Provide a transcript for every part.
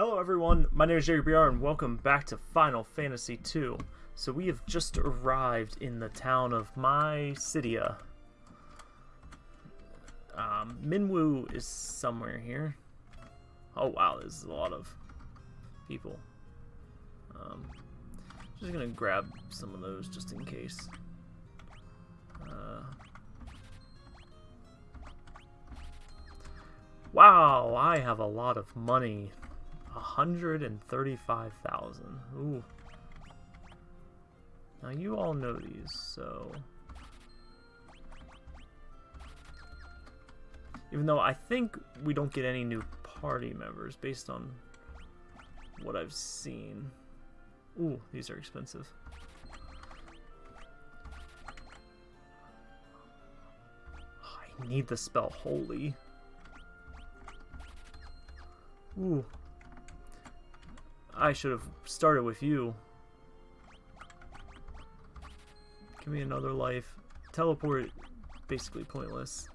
Hello everyone, my name is Jerry BR and welcome back to Final Fantasy II. So we have just arrived in the town of Mysidia. Um, Minwu is somewhere here. Oh wow, there's a lot of people. Um, just gonna grab some of those just in case. Uh, wow, I have a lot of money. 135,000. Ooh. Now you all know these, so... Even though I think we don't get any new party members based on what I've seen. Ooh, these are expensive. I need the spell Holy. Ooh. I should have started with you. Give me another life. Teleport, basically pointless.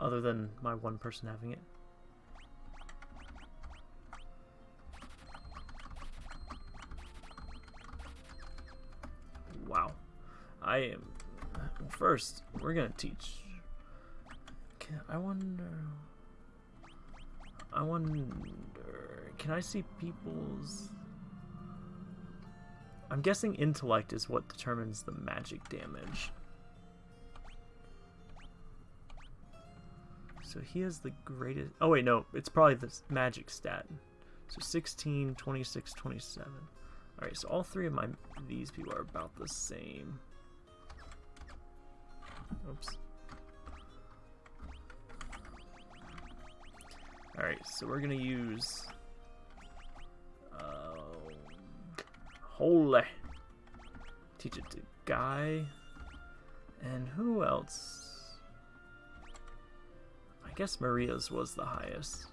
Other than my one person having it. Wow. I am... First, we're gonna teach... I wonder... I wonder... Can I see people's... I'm guessing intellect is what determines the magic damage. So he has the greatest... Oh wait, no. It's probably the magic stat. So 16, 26, 27. Alright, so all three of my these people are about the same. Oops. Alright, so we're gonna use... Uh, holy! Teach it to Guy. And who else? I guess Maria's was the highest.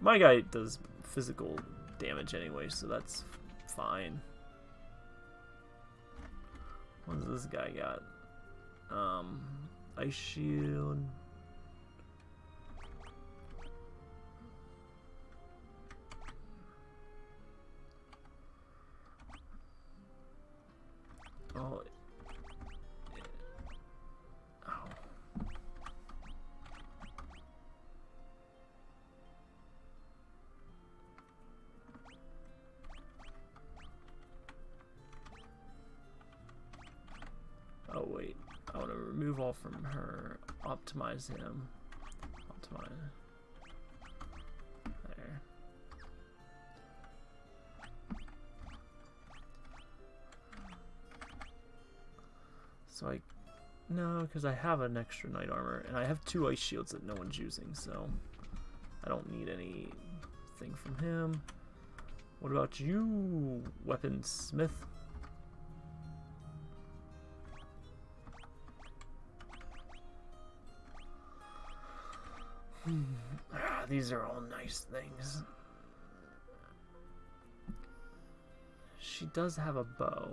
My guy does physical damage anyway, so that's fine. What does this guy got? Um, Ice Shield. Oh. Ow. Oh wait, I want to remove all from her, optimize him, optimize, So I, no, because I have an extra knight armor, and I have two ice shields that no one's using, so I don't need anything from him. What about you, weaponsmith? these are all nice things. She does have a bow.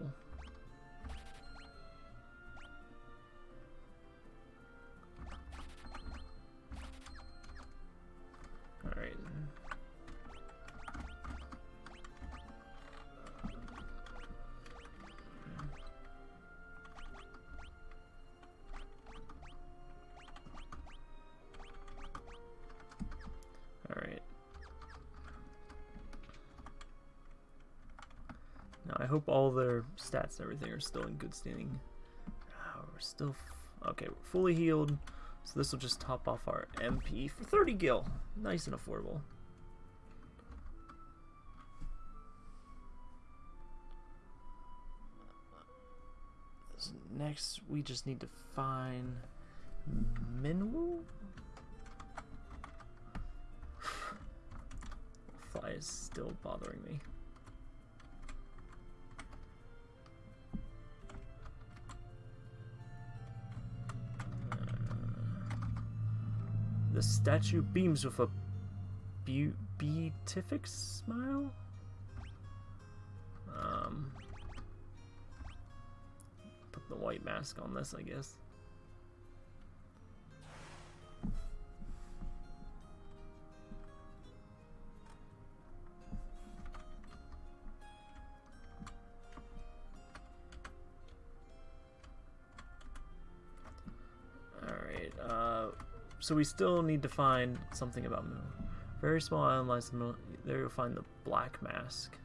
Hope all their stats and everything are still in good standing. Oh, we're still... okay, we're fully healed. So this will just top off our MP for 30 gil. Nice and affordable. Next, we just need to find Minwu? Fly is still bothering me. Statue beams with a be beatific smile? Um, put the white mask on this, I guess. So we still need to find something about Moo. Very small island lies in the middle. There you'll find the Black Mask.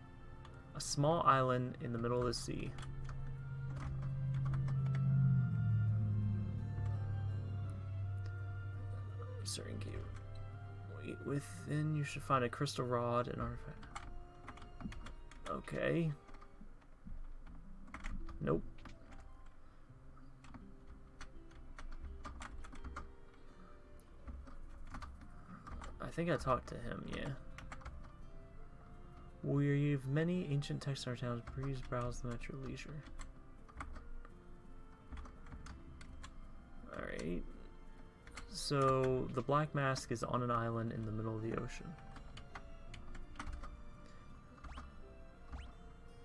A small island in the middle of the sea. Certain cave. Wait, within you should find a crystal rod and artifact. Okay. Nope. Think I talked to him, yeah. We've many ancient texts in our towns. Please browse them at your leisure. Alright. So, the Black Mask is on an island in the middle of the ocean.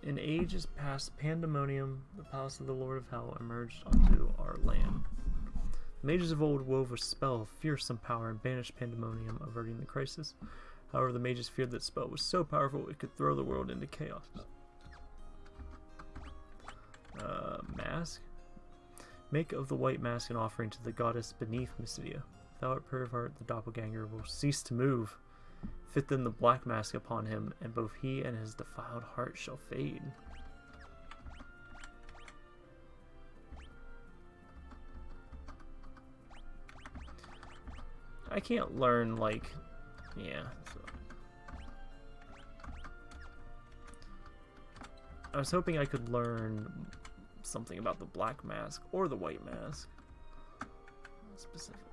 In ages past, Pandemonium, the palace of the Lord of Hell, emerged onto our land. Mages of old wove a spell of fearsome power and banished Pandemonium, averting the crisis. However, the mages feared that spell was so powerful it could throw the world into chaos. Uh, mask? Make of the white mask an offering to the goddess beneath Mysidia. Without it, Pervert, the doppelganger, will cease to move. Fit then the black mask upon him, and both he and his defiled heart shall fade. I can't learn, like, yeah. So. I was hoping I could learn something about the black mask or the white mask. Specifically.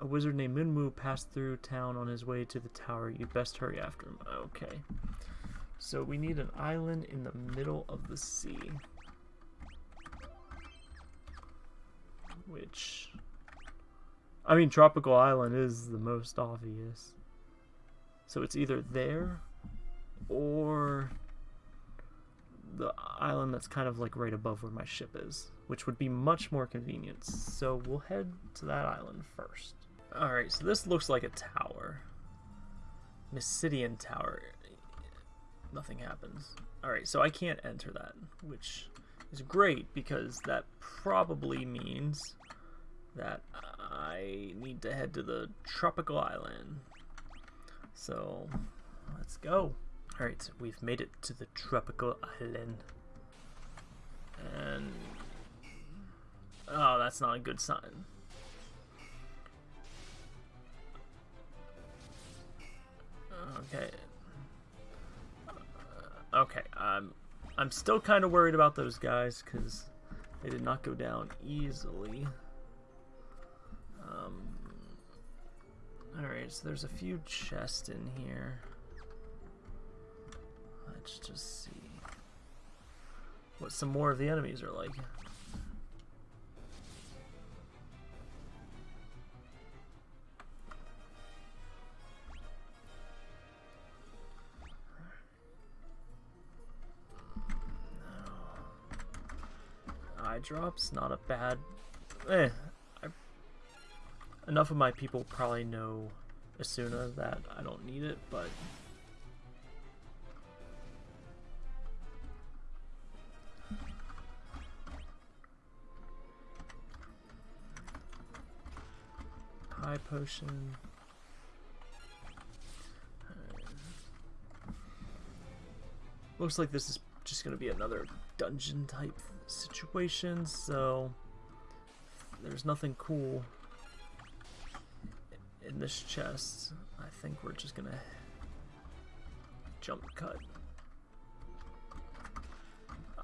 A wizard named Minwu passed through town on his way to the tower. You'd best hurry after him. Okay. So we need an island in the middle of the sea. Which... I mean, Tropical Island is the most obvious. So it's either there or the island that's kind of like right above where my ship is, which would be much more convenient. So we'll head to that island first. Alright, so this looks like a tower. Mysidian Tower. Nothing happens. Alright, so I can't enter that, which is great because that probably means that I need to head to the tropical island. So, let's go. Alright, we've made it to the tropical island. And... Oh, that's not a good sign. Okay. Uh, okay, I'm I'm still kind of worried about those guys because they did not go down easily. Um, Alright, so there's a few chests in here. Let's just see what some more of the enemies are like. eye drops, not a bad... Eh, enough of my people probably know Esuna that I don't need it, but... High potion... Looks like this is just going to be another dungeon type situation, so there's nothing cool in this chest. I think we're just gonna jump cut.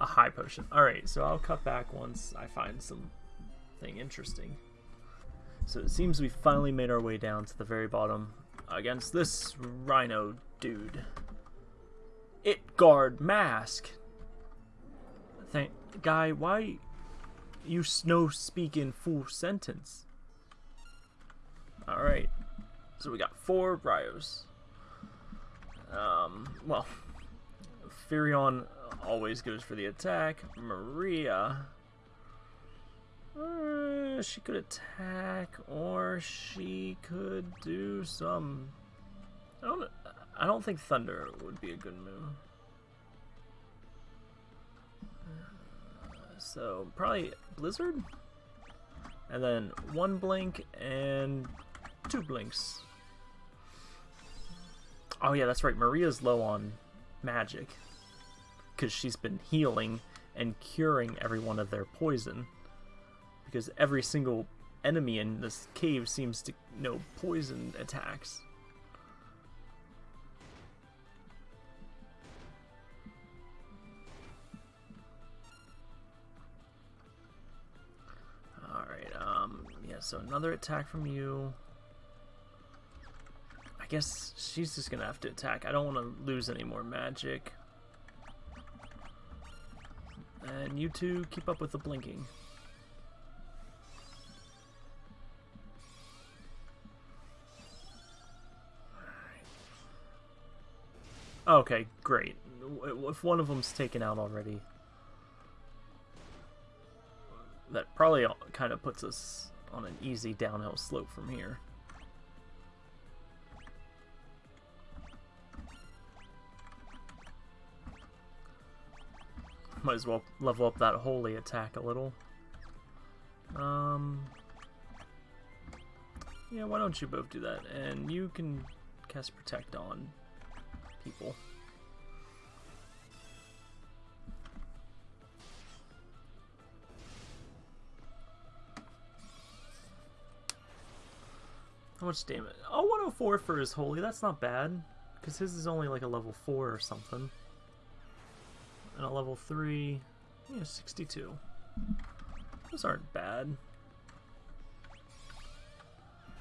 A high potion. Alright, so I'll cut back once I find something interesting. So it seems we finally made our way down to the very bottom against this rhino dude. It guard mask. Thank guy, why you snow speak in full sentence? Alright. So we got four Bryos. Um, well, Firion always goes for the attack. Maria, uh, she could attack, or she could do some. I don't. I don't think Thunder would be a good move. So probably Blizzard? And then one blink and two blinks. Oh yeah, that's right. Maria's low on magic. Because she's been healing and curing everyone of their poison. Because every single enemy in this cave seems to know poison attacks. Alright, um, yeah, so another attack from you. I guess she's just gonna have to attack. I don't want to lose any more magic. And you two keep up with the blinking. Okay, great. If one of them's taken out already, that probably kind of puts us on an easy downhill slope from here. Might as well level up that holy attack a little. Um, yeah, why don't you both do that? And you can cast Protect on people. How much damage? Oh, 104 for his holy. That's not bad. Because his is only like a level 4 or something. And a level 3, yeah, 62. Those aren't bad.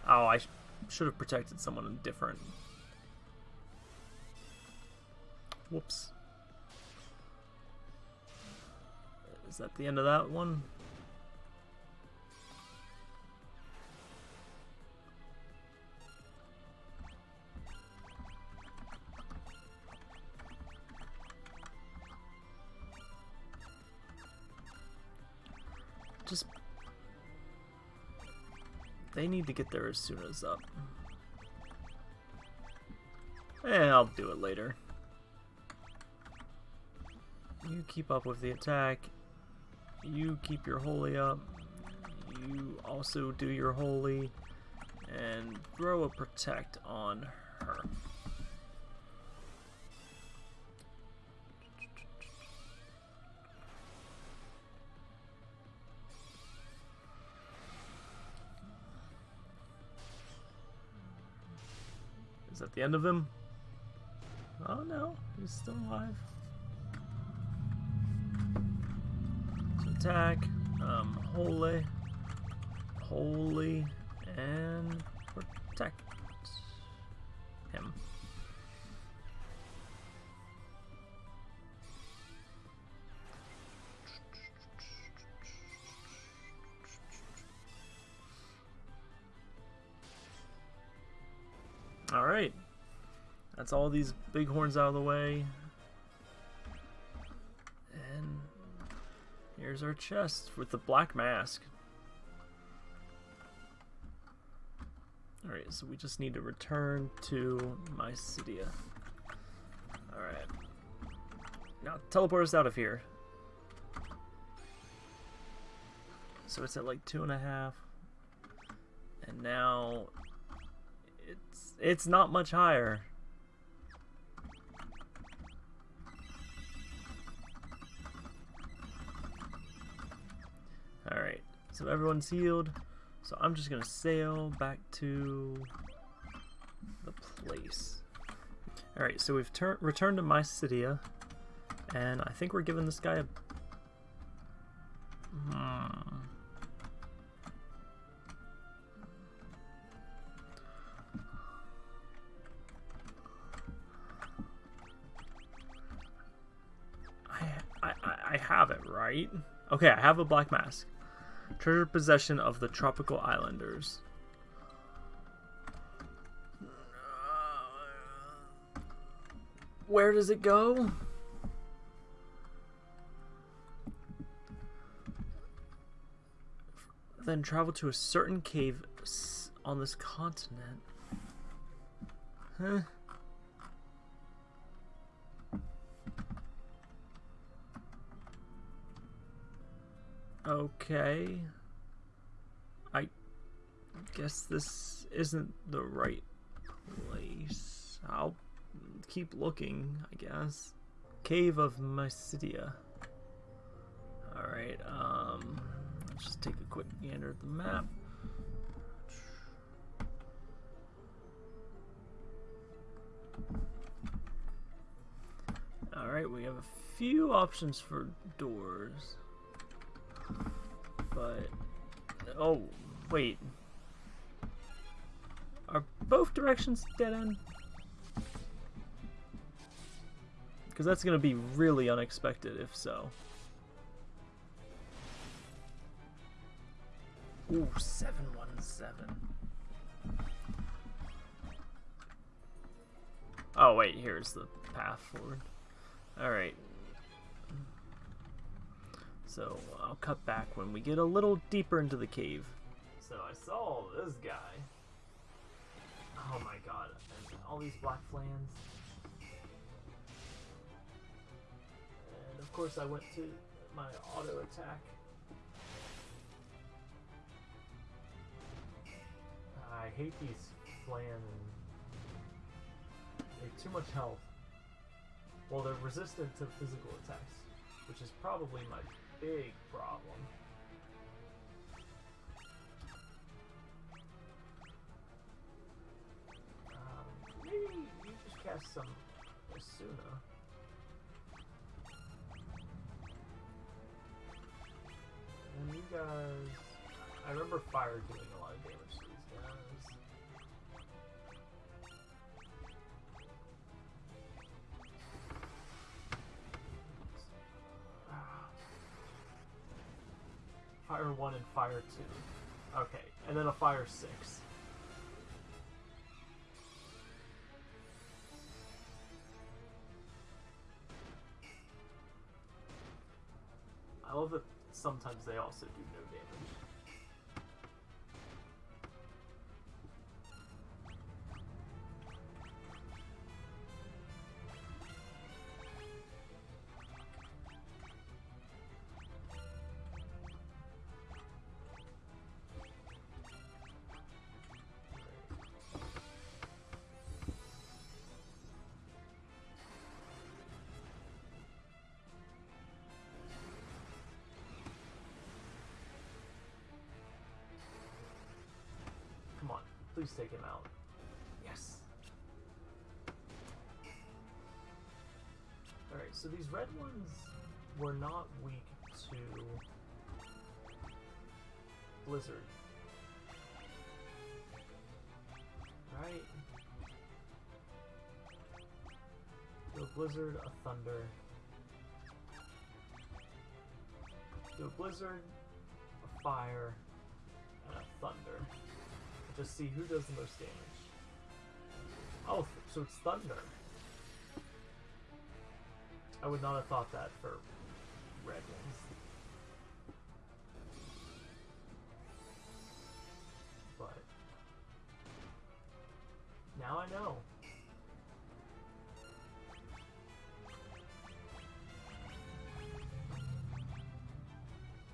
Oh, I sh should have protected someone different. Whoops. Is that the end of that one? Just... They need to get there as soon as up. Eh, I'll do it later. You keep up with the attack. You keep your holy up. You also do your holy. And throw a protect on her. The end of him? Oh no, he's still alive. attack, um, holy, holy, and protect Alright. That's all these bighorns out of the way. And here's our chest with the black mask. Alright, so we just need to return to Mysidia. Alright. Now, teleport us out of here. So it's at like two and a half. And now it's not much higher. Alright, so everyone's healed. So I'm just gonna sail back to the place. Alright, so we've returned to Mysidia, and I think we're giving this guy a... Hmm. Right? Okay, I have a black mask. Treasure possession of the tropical islanders. Where does it go? Then travel to a certain cave on this continent. Huh? Okay. I guess this isn't the right place. I'll keep looking, I guess. Cave of Mysidia. Alright, um, let's just take a quick gander at the map. Alright, we have a few options for doors. But, oh, wait. Are both directions dead end? Because that's going to be really unexpected if so. Ooh, 717. Oh, wait, here's the path forward. Alright. So, I'll cut back when we get a little deeper into the cave. So, I saw this guy. Oh my god. And all these black flans. And of course I went to my auto attack. I hate these flan and they have too much health. Well, they're resistant to physical attacks, which is probably my big problem. Um, maybe you just cast some Esuna. And you guys... I remember fire doing a 1 and Fire 2. Okay, and then a Fire 6. I love that sometimes they also do no damage. Please take him out. Yes. Alright, so these red ones were not weak to Blizzard. Right? Do a Blizzard, a Thunder. Do a Blizzard, a Fire, and a Thunder. Just see who does the most damage. Oh, so it's Thunder. I would not have thought that for red ones. But now I know.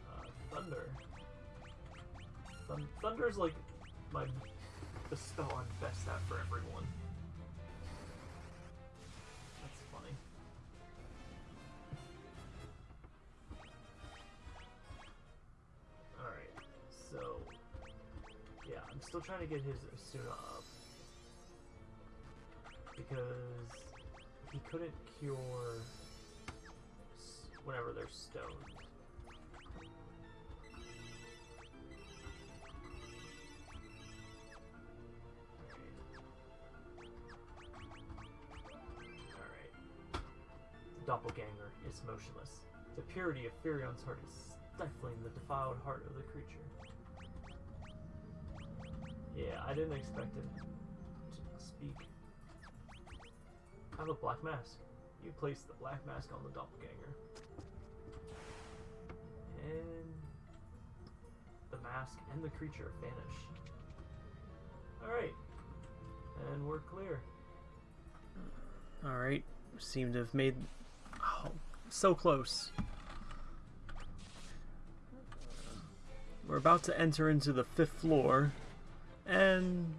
Uh, Thunder. Thun Thunder's like my the spell I'm best at for everyone. That's funny. Alright, so yeah, I'm still trying to get his Esuna up. Because he couldn't cure whenever they're stoned. Doppelganger is motionless. The purity of Firion's heart is stifling the defiled heart of the creature. Yeah, I didn't expect him to speak. I have a black mask. You place the black mask on the doppelganger. And the mask and the creature vanish. Alright. And we're clear. Alright. Seem to have made. So close. We're about to enter into the fifth floor and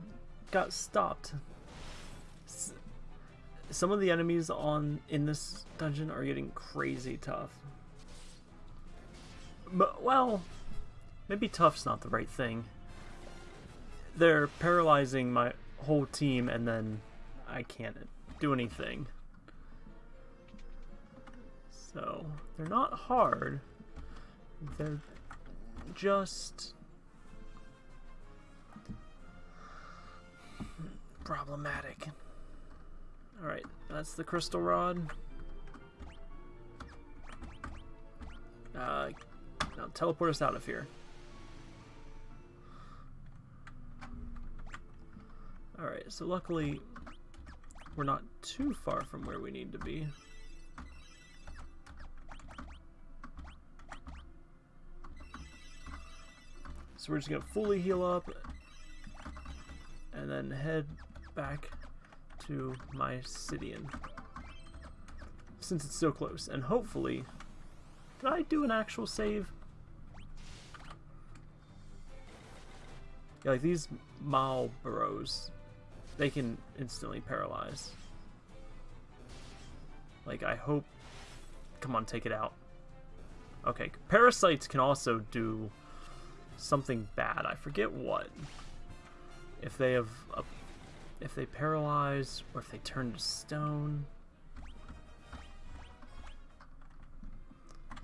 got stopped. Some of the enemies on in this dungeon are getting crazy tough. But, well, maybe tough's not the right thing. They're paralyzing my whole team and then I can't do anything. So, they're not hard. They're just problematic. Alright, that's the crystal rod. Uh, now teleport us out of here. Alright, so luckily we're not too far from where we need to be. We're just gonna fully heal up and then head back to Mysidian. Since it's so close. And hopefully... Did I do an actual save? Yeah, like these Malboros, they can instantly paralyze. Like, I hope... Come on, take it out. Okay, parasites can also do something bad. I forget what. If they have a, if they paralyze or if they turn to stone.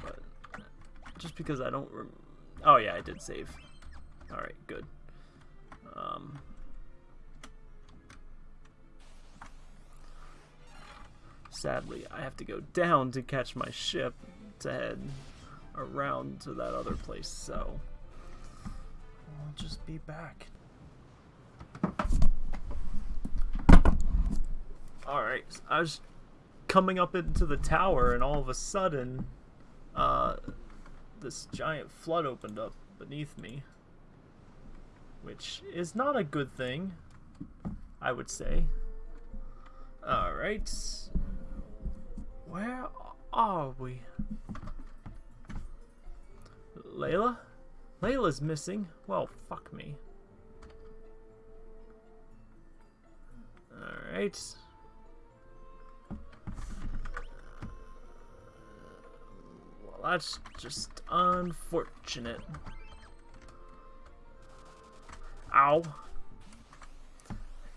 But just because I don't Oh yeah, I did save. All right, good. Um Sadly, I have to go down to catch my ship to head around to that other place, so just be back. Alright, I was coming up into the tower and all of a sudden, uh, this giant flood opened up beneath me. Which is not a good thing, I would say. Alright. Where are we? Leila? Leila's missing. Well, fuck me. Alright. Well, that's just unfortunate. Ow.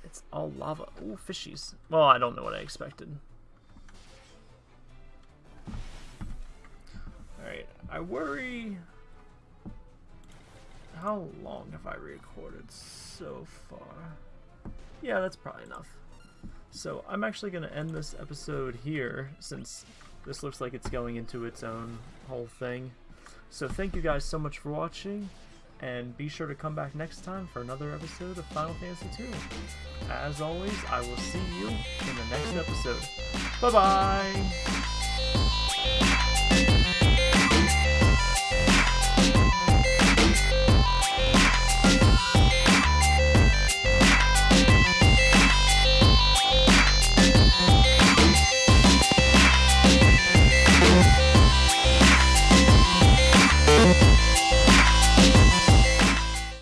It's all lava. Ooh, fishies. Well, I don't know what I expected. Alright, I worry how long have I recorded so far? Yeah, that's probably enough. So I'm actually going to end this episode here since this looks like it's going into its own whole thing. So thank you guys so much for watching, and be sure to come back next time for another episode of Final Fantasy 2. As always, I will see you in the next episode. Bye-bye!